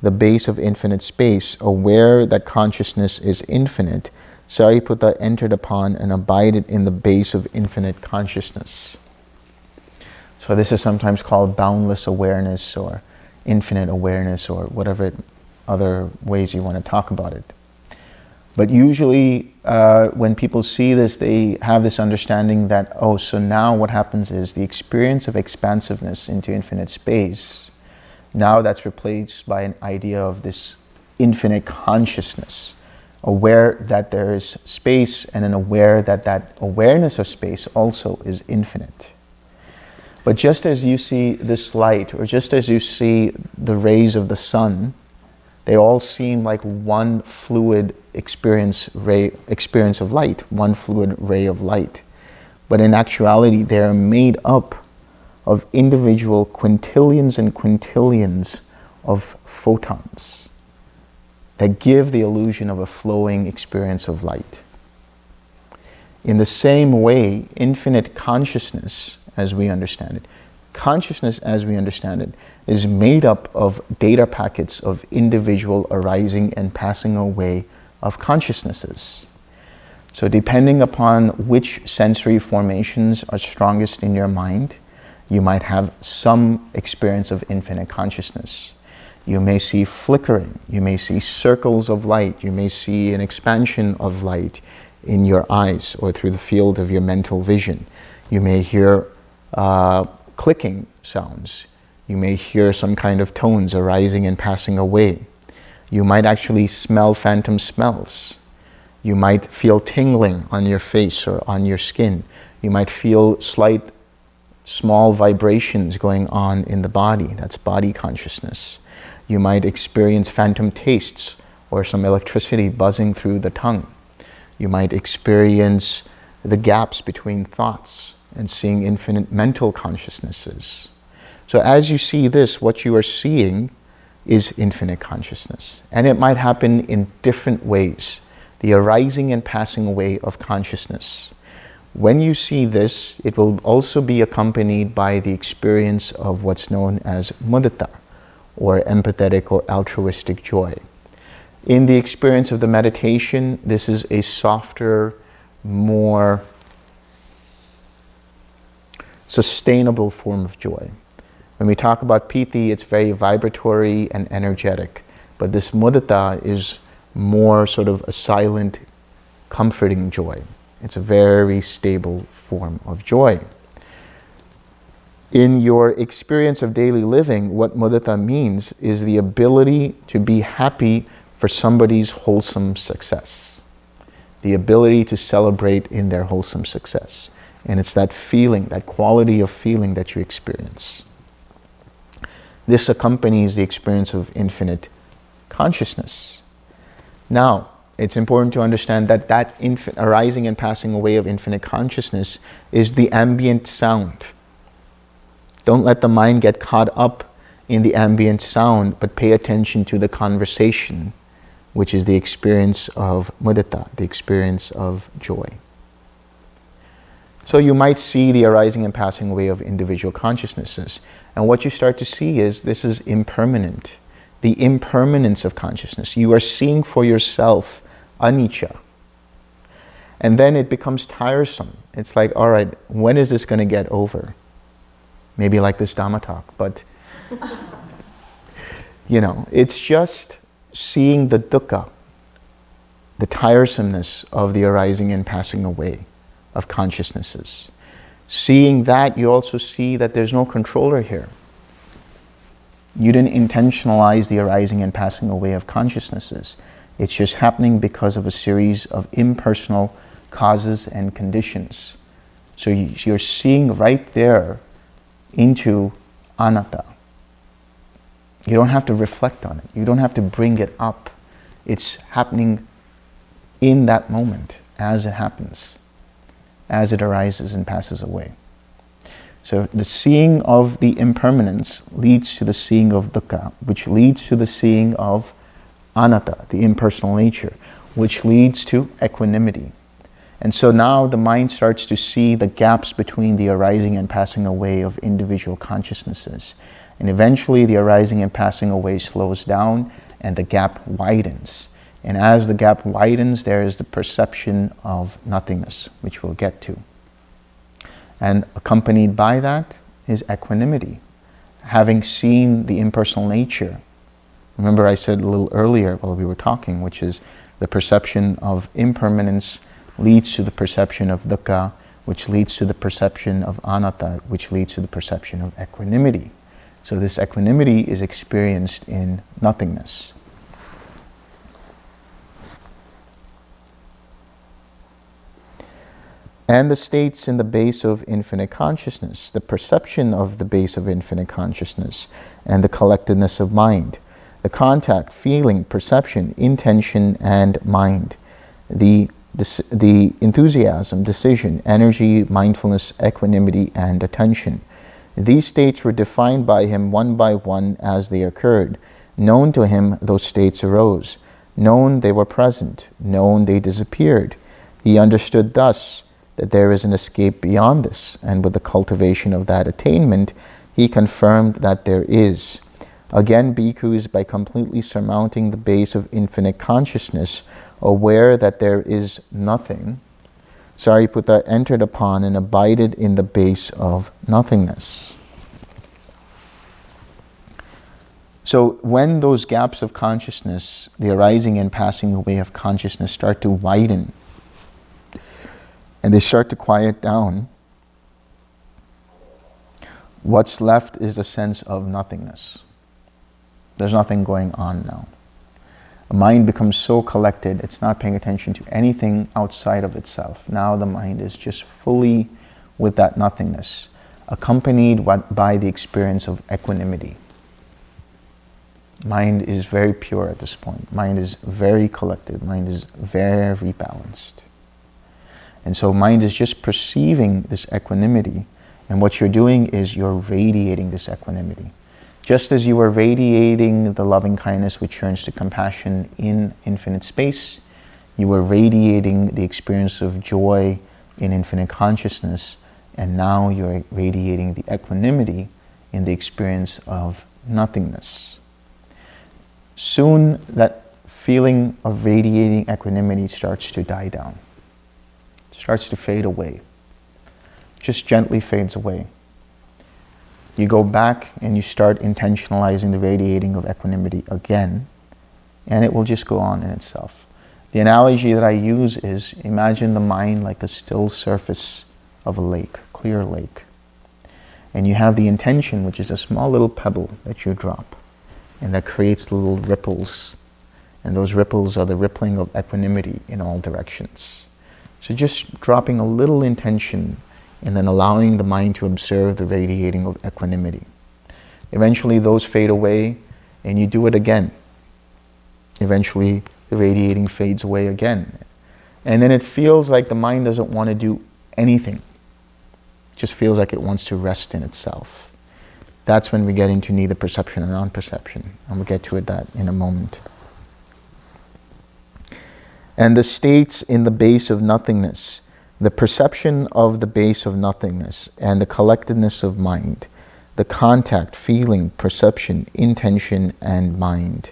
the base of infinite space, aware that consciousness is infinite, Sariputta entered upon and abided in the base of infinite consciousness. So this is sometimes called boundless awareness or infinite awareness or whatever other ways you want to talk about it. But usually uh, when people see this, they have this understanding that, oh, so now what happens is the experience of expansiveness into infinite space, now that's replaced by an idea of this infinite consciousness aware that there is space and then aware that that awareness of space also is infinite. But just as you see this light, or just as you see the rays of the sun, they all seem like one fluid experience, ray, experience of light, one fluid ray of light. But in actuality, they are made up of individual quintillions and quintillions of photons that give the illusion of a flowing experience of light. In the same way, infinite consciousness, as we understand it, consciousness as we understand it, is made up of data packets of individual arising and passing away of consciousnesses. So depending upon which sensory formations are strongest in your mind, you might have some experience of infinite consciousness. You may see flickering. You may see circles of light. You may see an expansion of light in your eyes or through the field of your mental vision. You may hear uh, clicking sounds. You may hear some kind of tones arising and passing away. You might actually smell phantom smells. You might feel tingling on your face or on your skin. You might feel slight, small vibrations going on in the body. That's body consciousness. You might experience phantom tastes or some electricity buzzing through the tongue. You might experience the gaps between thoughts and seeing infinite mental consciousnesses. So as you see this, what you are seeing is infinite consciousness. And it might happen in different ways. The arising and passing away of consciousness. When you see this, it will also be accompanied by the experience of what's known as mudita, or empathetic or altruistic joy. In the experience of the meditation, this is a softer, more sustainable form of joy. When we talk about piti, it's very vibratory and energetic, but this mudita is more sort of a silent, comforting joy. It's a very stable form of joy in your experience of daily living, what mudita means is the ability to be happy for somebody's wholesome success. The ability to celebrate in their wholesome success. And it's that feeling, that quality of feeling that you experience. This accompanies the experience of infinite consciousness. Now, it's important to understand that that arising and passing away of infinite consciousness is the ambient sound. Don't let the mind get caught up in the ambient sound, but pay attention to the conversation, which is the experience of mudita, the experience of joy. So you might see the arising and passing away of individual consciousnesses. And what you start to see is this is impermanent. The impermanence of consciousness. You are seeing for yourself anicca. And then it becomes tiresome. It's like, all right, when is this going to get over? Maybe like this Dhamma talk, but you know, it's just seeing the dukkha, the tiresomeness of the arising and passing away of consciousnesses. Seeing that, you also see that there's no controller here. You didn't intentionalize the arising and passing away of consciousnesses. It's just happening because of a series of impersonal causes and conditions. So you're seeing right there into anatta. You don't have to reflect on it. You don't have to bring it up. It's happening in that moment as it happens, as it arises and passes away. So the seeing of the impermanence leads to the seeing of dukkha, which leads to the seeing of anatta, the impersonal nature, which leads to equanimity. And so now the mind starts to see the gaps between the arising and passing away of individual consciousnesses. And eventually the arising and passing away slows down and the gap widens. And as the gap widens, there is the perception of nothingness, which we'll get to. And accompanied by that is equanimity. Having seen the impersonal nature Remember I said a little earlier while we were talking, which is the perception of impermanence leads to the perception of dukkha, which leads to the perception of anatta, which leads to the perception of equanimity. So this equanimity is experienced in nothingness. And the states in the base of infinite consciousness, the perception of the base of infinite consciousness, and the collectedness of mind the contact, feeling, perception, intention, and mind, the, the enthusiasm, decision, energy, mindfulness, equanimity, and attention. These states were defined by him one by one as they occurred. Known to him, those states arose. Known they were present. Known they disappeared. He understood thus that there is an escape beyond this, and with the cultivation of that attainment, he confirmed that there is. Again, bhikkhus, by completely surmounting the base of infinite consciousness, aware that there is nothing, Sariputta entered upon and abided in the base of nothingness. So when those gaps of consciousness, the arising and passing away of consciousness start to widen and they start to quiet down, what's left is a sense of nothingness. There's nothing going on now. The mind becomes so collected, it's not paying attention to anything outside of itself. Now the mind is just fully with that nothingness, accompanied by the experience of equanimity. Mind is very pure at this point. Mind is very collected. Mind is very balanced. And so mind is just perceiving this equanimity. And what you're doing is you're radiating this equanimity. Just as you are radiating the loving kindness which turns to compassion in infinite space, you are radiating the experience of joy in infinite consciousness, and now you're radiating the equanimity in the experience of nothingness. Soon that feeling of radiating equanimity starts to die down, starts to fade away, just gently fades away you go back and you start intentionalizing the radiating of equanimity again, and it will just go on in itself. The analogy that I use is imagine the mind like a still surface of a lake, clear lake. And you have the intention, which is a small little pebble that you drop, and that creates little ripples. And those ripples are the rippling of equanimity in all directions. So just dropping a little intention and then allowing the mind to observe the radiating of equanimity. Eventually those fade away and you do it again. Eventually the radiating fades away again. And then it feels like the mind doesn't want to do anything. It just feels like it wants to rest in itself. That's when we get into neither perception or non-perception. And we'll get to it that in a moment. And the states in the base of nothingness, the perception of the base of nothingness and the collectedness of mind, the contact, feeling, perception, intention, and mind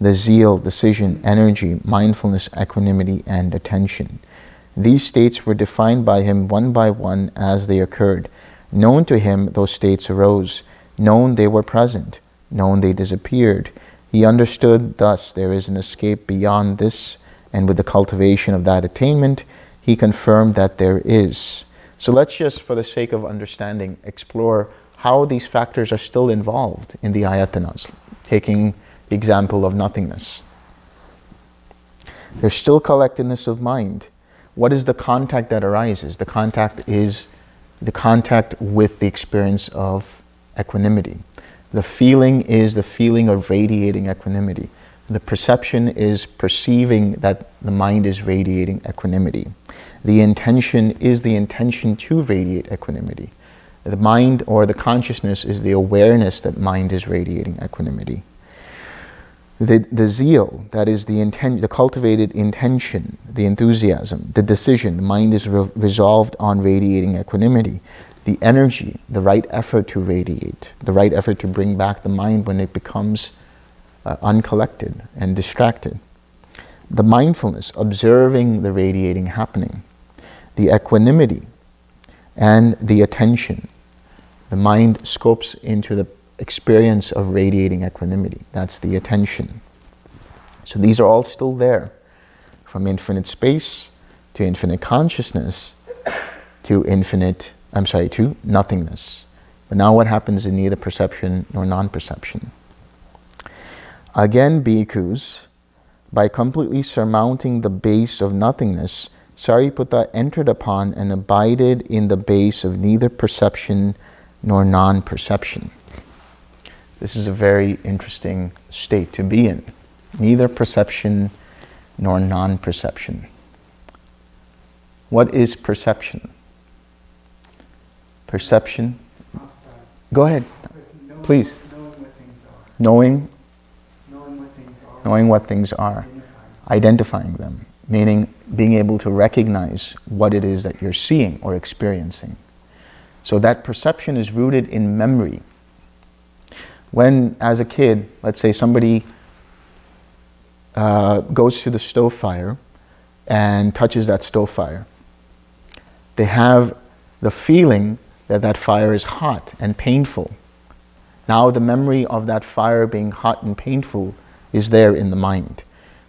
the zeal, decision, energy, mindfulness, equanimity, and attention. These states were defined by him one by one as they occurred. Known to him, those states arose. Known they were present. Known they disappeared. He understood thus there is an escape beyond this, and with the cultivation of that attainment, he confirmed that there is. So let's just, for the sake of understanding, explore how these factors are still involved in the ayatanas, taking the example of nothingness. There's still collectedness of mind. What is the contact that arises? The contact is the contact with the experience of equanimity. The feeling is the feeling of radiating equanimity. The perception is perceiving that the mind is radiating equanimity. The intention is the intention to radiate equanimity. The mind or the consciousness is the awareness that mind is radiating equanimity. The, the zeal, that is the intent, the cultivated intention, the enthusiasm, the decision, the mind is re resolved on radiating equanimity. The energy, the right effort to radiate, the right effort to bring back the mind when it becomes uh, uncollected and distracted. The mindfulness, observing the radiating happening. The equanimity and the attention. The mind scopes into the experience of radiating equanimity. That's the attention. So these are all still there. From infinite space to infinite consciousness to infinite, I'm sorry, to nothingness. But now what happens in neither perception nor non-perception? Again, bhikkhus, by completely surmounting the base of nothingness, Sariputta entered upon and abided in the base of neither perception nor non-perception. This is a very interesting state to be in. Neither perception nor non-perception. What is perception? Perception? Go ahead, please. Knowing, knowing what things are, identifying them, meaning being able to recognize what it is that you're seeing or experiencing. So that perception is rooted in memory, when, as a kid, let's say somebody uh, goes to the stove fire and touches that stove fire, they have the feeling that that fire is hot and painful. Now the memory of that fire being hot and painful is there in the mind.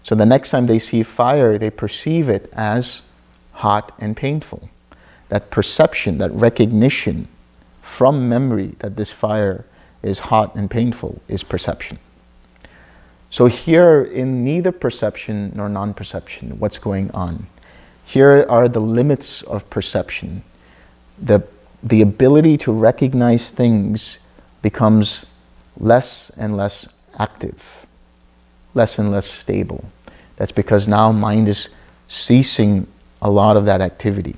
So the next time they see fire, they perceive it as hot and painful. That perception, that recognition from memory that this fire is hot and painful is perception. So here in neither perception nor non-perception, what's going on? Here are the limits of perception. The, the ability to recognize things becomes less and less active, less and less stable. That's because now mind is ceasing a lot of that activity.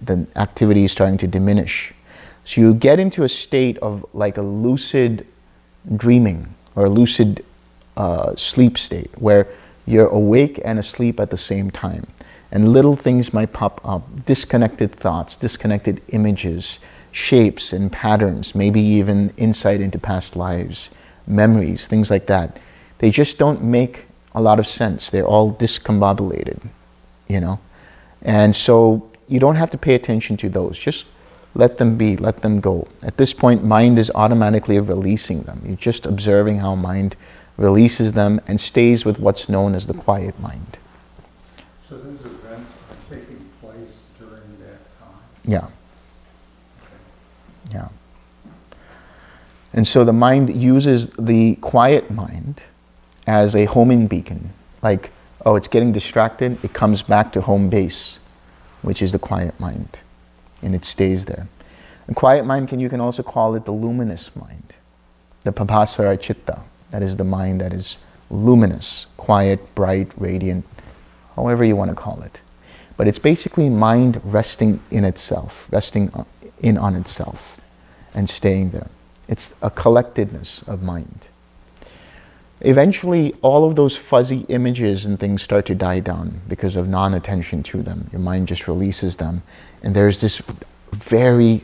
The activity is starting to diminish. So you get into a state of like a lucid dreaming or a lucid uh, sleep state where you're awake and asleep at the same time. And little things might pop up, disconnected thoughts, disconnected images, shapes and patterns, maybe even insight into past lives, memories, things like that. They just don't make a lot of sense. They're all discombobulated, you know? And so you don't have to pay attention to those. Just let them be, let them go. At this point, mind is automatically releasing them. You're just observing how mind releases them and stays with what's known as the quiet mind. So those events are taking place during that time? Yeah. Yeah. And so the mind uses the quiet mind as a homing beacon. Like, oh, it's getting distracted, it comes back to home base, which is the quiet mind and it stays there. A quiet mind, can you can also call it the luminous mind. the pabhassara chitta, that is the mind that is luminous, quiet, bright, radiant, however you want to call it. But it's basically mind resting in itself, resting in on itself and staying there. It's a collectedness of mind. Eventually, all of those fuzzy images and things start to die down because of non-attention to them. Your mind just releases them. And there's this very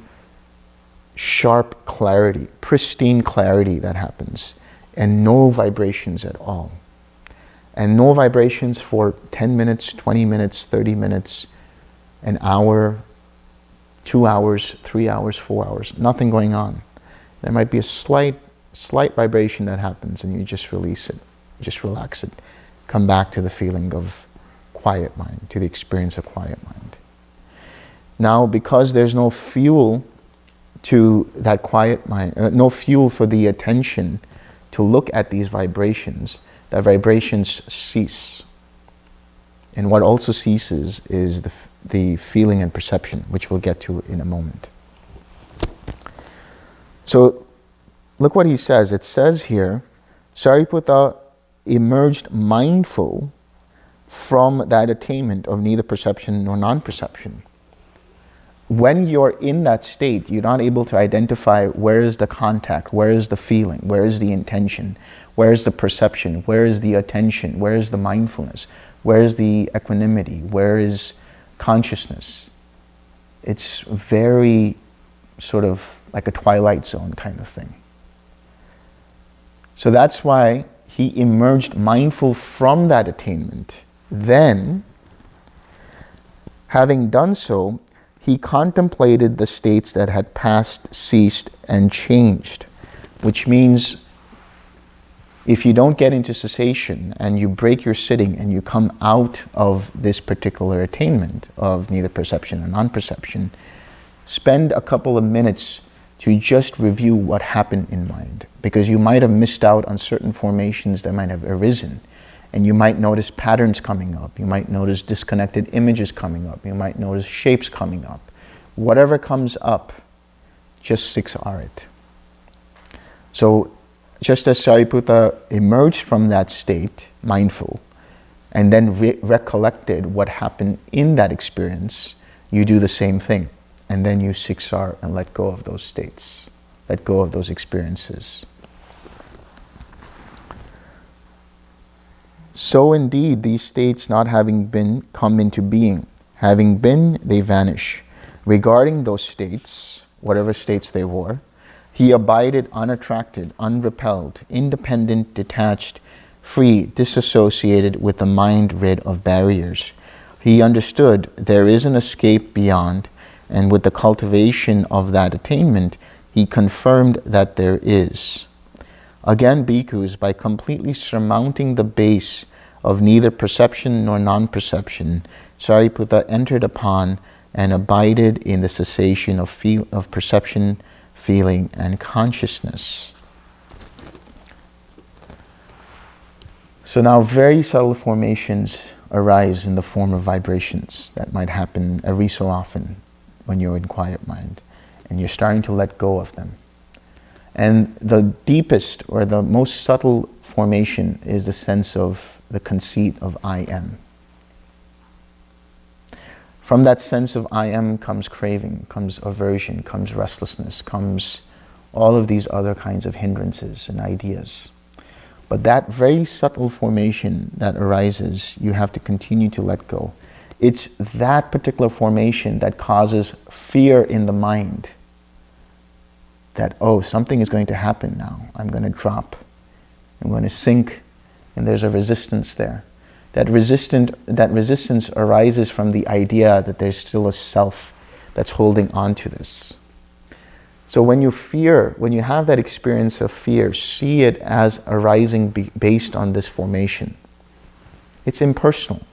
sharp clarity, pristine clarity that happens, and no vibrations at all. And no vibrations for 10 minutes, 20 minutes, 30 minutes, an hour, two hours, three hours, four hours, nothing going on. There might be a slight, slight vibration that happens and you just release it, just relax it. Come back to the feeling of quiet mind, to the experience of quiet mind. Now, because there's no fuel to that quiet mind, uh, no fuel for the attention to look at these vibrations, the vibrations cease. And what also ceases is the, the feeling and perception, which we'll get to in a moment. So look what he says. It says here, Sariputta emerged mindful from that attainment of neither perception nor non-perception when you're in that state, you're not able to identify where is the contact, where is the feeling, where is the intention, where is the perception, where is the attention, where is the mindfulness, where is the equanimity, where is consciousness. It's very sort of like a twilight zone kind of thing. So that's why he emerged mindful from that attainment. Then, having done so, he contemplated the states that had passed, ceased, and changed, which means if you don't get into cessation and you break your sitting and you come out of this particular attainment of neither perception and non-perception, spend a couple of minutes to just review what happened in mind because you might have missed out on certain formations that might have arisen and you might notice patterns coming up. You might notice disconnected images coming up. You might notice shapes coming up. Whatever comes up, just 6R it. So just as Sariputta emerged from that state, mindful, and then re recollected what happened in that experience, you do the same thing. And then you 6R and let go of those states. Let go of those experiences. So indeed, these states not having been come into being, having been, they vanish. Regarding those states, whatever states they were, he abided unattracted, unrepelled, independent, detached, free, disassociated with the mind rid of barriers. He understood there is an escape beyond, and with the cultivation of that attainment, he confirmed that there is. Again, bhikkhus, by completely surmounting the base of neither perception nor non-perception, Sariputta entered upon and abided in the cessation of, feel, of perception, feeling, and consciousness. So now very subtle formations arise in the form of vibrations that might happen every so often when you're in quiet mind and you're starting to let go of them. And the deepest or the most subtle formation is the sense of the conceit of I am. From that sense of I am comes craving, comes aversion, comes restlessness, comes all of these other kinds of hindrances and ideas. But that very subtle formation that arises, you have to continue to let go. It's that particular formation that causes fear in the mind that, oh, something is going to happen now. I'm going to drop. I'm going to sink and there's a resistance there. That, resistant, that resistance arises from the idea that there's still a self that's holding on to this. So when you fear, when you have that experience of fear, see it as arising based on this formation. It's impersonal.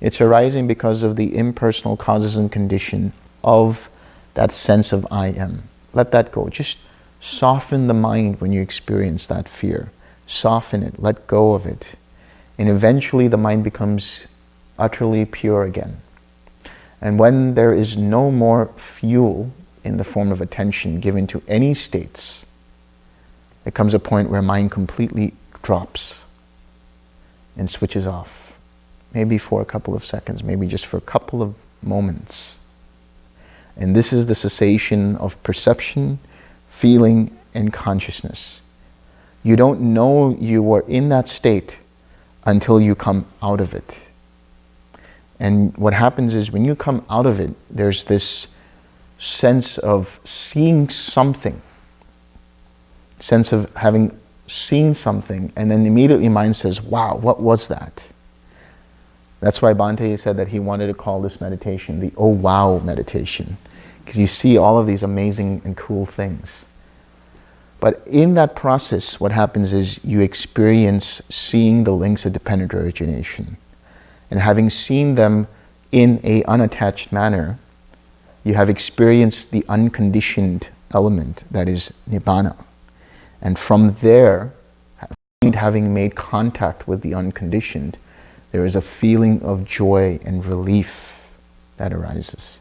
It's arising because of the impersonal causes and condition of that sense of I am. Let that go. Just soften the mind when you experience that fear soften it, let go of it. And eventually the mind becomes utterly pure again. And when there is no more fuel in the form of attention given to any states, There comes a point where mind completely drops and switches off. Maybe for a couple of seconds, maybe just for a couple of moments. And this is the cessation of perception, feeling, and consciousness. You don't know you were in that state until you come out of it. And what happens is when you come out of it, there's this sense of seeing something, sense of having seen something, and then immediately mind says, wow, what was that? That's why Bhante said that he wanted to call this meditation the oh wow meditation, because you see all of these amazing and cool things. But in that process, what happens is you experience seeing the links of dependent origination. And having seen them in a unattached manner, you have experienced the unconditioned element that is Nibbana. And from there, having made contact with the unconditioned, there is a feeling of joy and relief that arises.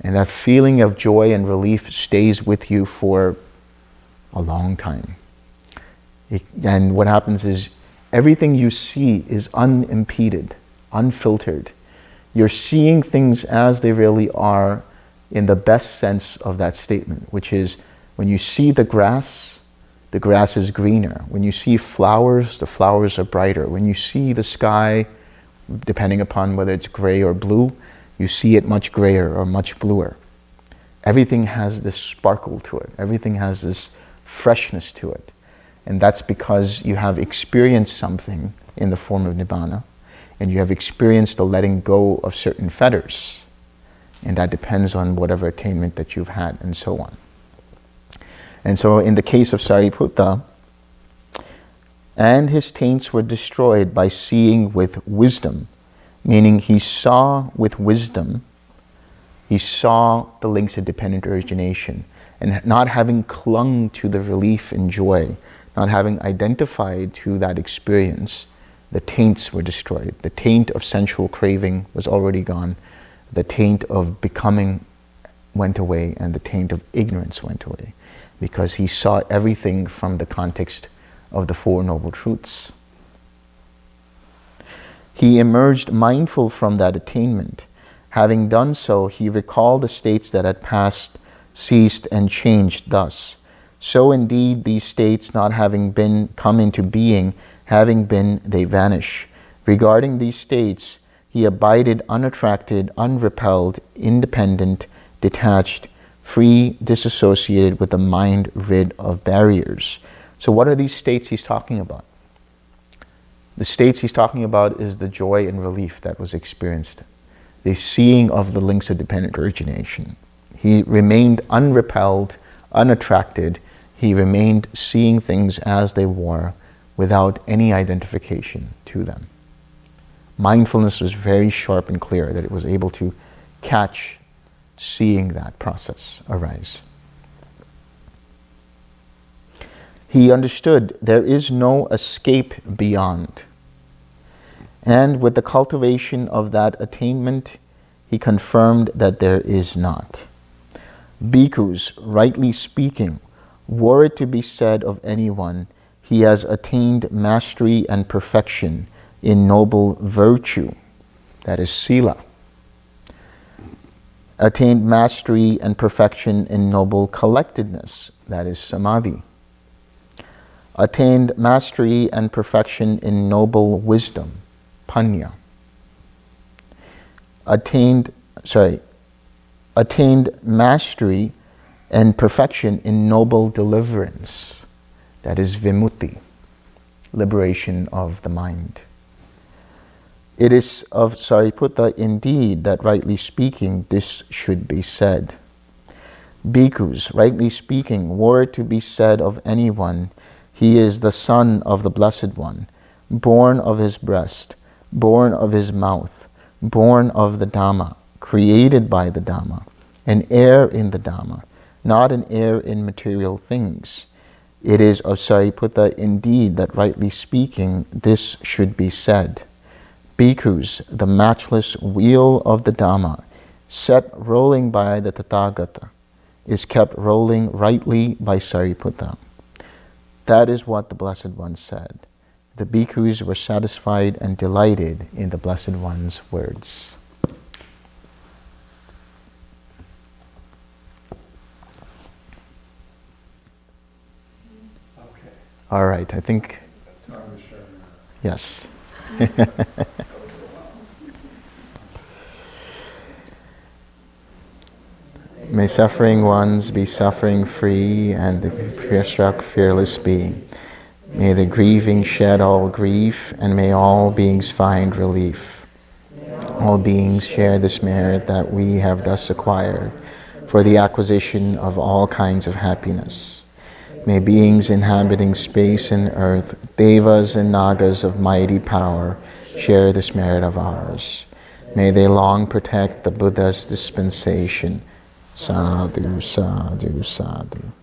And that feeling of joy and relief stays with you for a long time. It, and what happens is everything you see is unimpeded, unfiltered. You're seeing things as they really are in the best sense of that statement, which is when you see the grass, the grass is greener. When you see flowers, the flowers are brighter. When you see the sky, depending upon whether it's gray or blue, you see it much grayer or much bluer. Everything has this sparkle to it. Everything has this freshness to it. And that's because you have experienced something in the form of Nibbana, and you have experienced the letting go of certain fetters. And that depends on whatever attainment that you've had, and so on. And so in the case of Sariputta, and his taints were destroyed by seeing with wisdom, meaning he saw with wisdom, he saw the links of dependent origination, and not having clung to the relief and joy, not having identified to that experience, the taints were destroyed. The taint of sensual craving was already gone. The taint of becoming went away and the taint of ignorance went away because he saw everything from the context of the Four Noble Truths. He emerged mindful from that attainment. Having done so, he recalled the states that had passed ceased and changed thus. So indeed these states not having been come into being, having been, they vanish. Regarding these states, he abided unattracted, unrepelled, independent, detached, free, disassociated with a mind rid of barriers. So what are these states he's talking about? The states he's talking about is the joy and relief that was experienced, the seeing of the links of dependent origination, he remained unrepelled, unattracted. He remained seeing things as they were without any identification to them. Mindfulness was very sharp and clear that it was able to catch seeing that process arise. He understood there is no escape beyond. And with the cultivation of that attainment, he confirmed that there is not. Bhikkhus, rightly speaking, were it to be said of anyone, he has attained mastery and perfection in noble virtue, that is sila. Attained mastery and perfection in noble collectedness, that is samadhi. Attained mastery and perfection in noble wisdom, panna. Attained, sorry, attained mastery and perfection in noble deliverance. That is vimutti, liberation of the mind. It is of Sariputta indeed that rightly speaking this should be said. Bhikkhus, rightly speaking, were to be said of anyone, he is the son of the Blessed One, born of his breast, born of his mouth, born of the Dhamma, created by the Dhamma, an heir in the Dhamma, not an heir in material things. It is of Sariputta indeed that rightly speaking this should be said. Bhikkhus, the matchless wheel of the Dhamma, set rolling by the Tathagata, is kept rolling rightly by Sariputta. That is what the Blessed One said. The bhikkhus were satisfied and delighted in the Blessed One's words. Okay, All right, I think, yes. May suffering ones be suffering free and the fear-struck fearless be. May the grieving shed all grief and may all beings find relief. All beings share this merit that we have thus acquired for the acquisition of all kinds of happiness. May beings inhabiting space and earth, devas and nagas of mighty power, share this merit of ours. May they long protect the Buddha's dispensation. Sadhu, sadhu, sadhu.